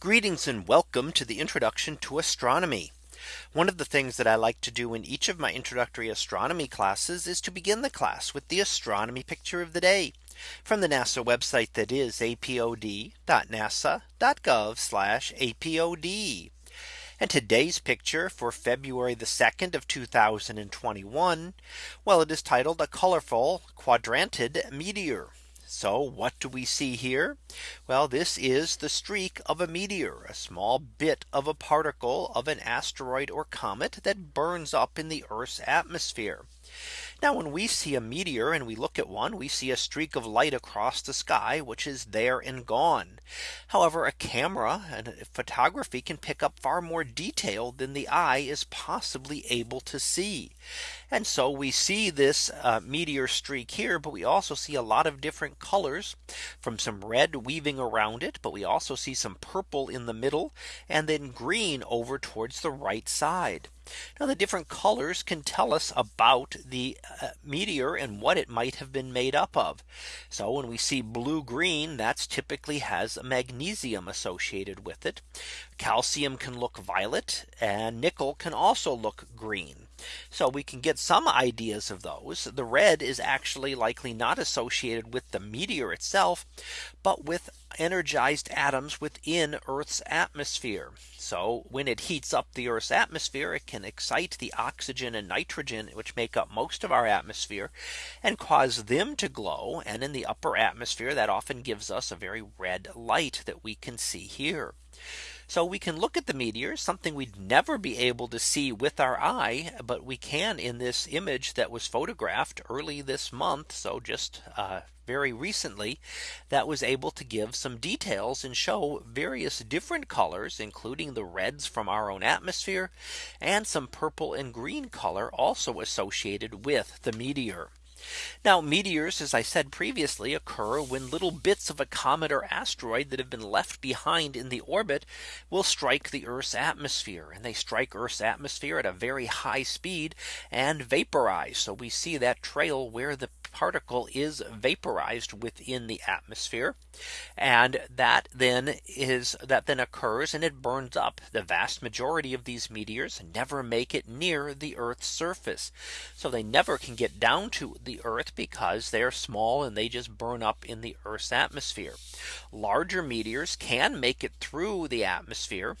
Greetings and welcome to the introduction to astronomy. One of the things that I like to do in each of my introductory astronomy classes is to begin the class with the astronomy picture of the day from the NASA website that is apod.nasa.gov apod. And today's picture for February the 2nd of 2021. Well, it is titled a colorful quadrantid meteor. So what do we see here? Well, this is the streak of a meteor, a small bit of a particle of an asteroid or comet that burns up in the Earth's atmosphere. Now when we see a meteor and we look at one, we see a streak of light across the sky, which is there and gone. However, a camera and photography can pick up far more detail than the eye is possibly able to see. And so we see this uh, meteor streak here, but we also see a lot of different colors from some red weaving around it. But we also see some purple in the middle and then green over towards the right side. Now the different colors can tell us about the uh, meteor and what it might have been made up of. So when we see blue green, that's typically has a magnesium associated with it. Calcium can look violet and nickel can also look green. So we can get some ideas of those. The red is actually likely not associated with the meteor itself, but with energized atoms within Earth's atmosphere. So when it heats up the Earth's atmosphere, it can excite the oxygen and nitrogen, which make up most of our atmosphere and cause them to glow. And in the upper atmosphere, that often gives us a very red light that we can see here. So we can look at the meteor something we'd never be able to see with our eye. But we can in this image that was photographed early this month. So just uh, very recently that was able to give some details and show various different colors, including the reds from our own atmosphere and some purple and green color also associated with the meteor. Now meteors, as I said previously, occur when little bits of a comet or asteroid that have been left behind in the orbit will strike the Earth's atmosphere and they strike Earth's atmosphere at a very high speed and vaporize. So we see that trail where the particle is vaporized within the atmosphere. And that then is that then occurs and it burns up. The vast majority of these meteors never make it near the Earth's surface. So they never can get down to the Earth because they're small and they just burn up in the Earth's atmosphere. Larger meteors can make it through the atmosphere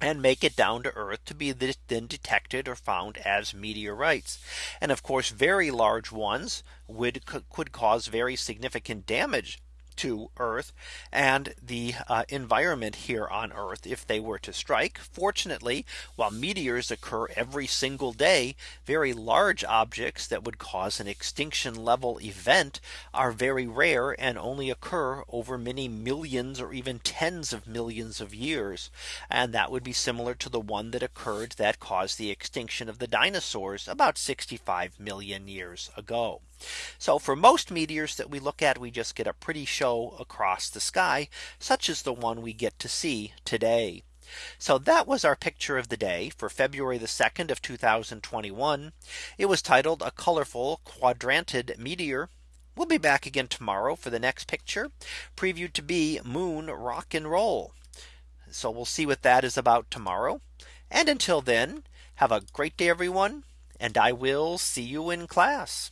and make it down to Earth to be then detected or found as meteorites. And of course, very large ones would could cause very significant damage to Earth and the uh, environment here on Earth if they were to strike. Fortunately, while meteors occur every single day, very large objects that would cause an extinction level event are very rare and only occur over many millions or even tens of millions of years. And that would be similar to the one that occurred that caused the extinction of the dinosaurs about 65 million years ago. So for most meteors that we look at, we just get a pretty show across the sky, such as the one we get to see today. So that was our picture of the day for February the 2nd of 2021. It was titled a colorful quadrantid meteor. We'll be back again tomorrow for the next picture previewed to be moon rock and roll. So we'll see what that is about tomorrow. And until then, have a great day, everyone. And I will see you in class.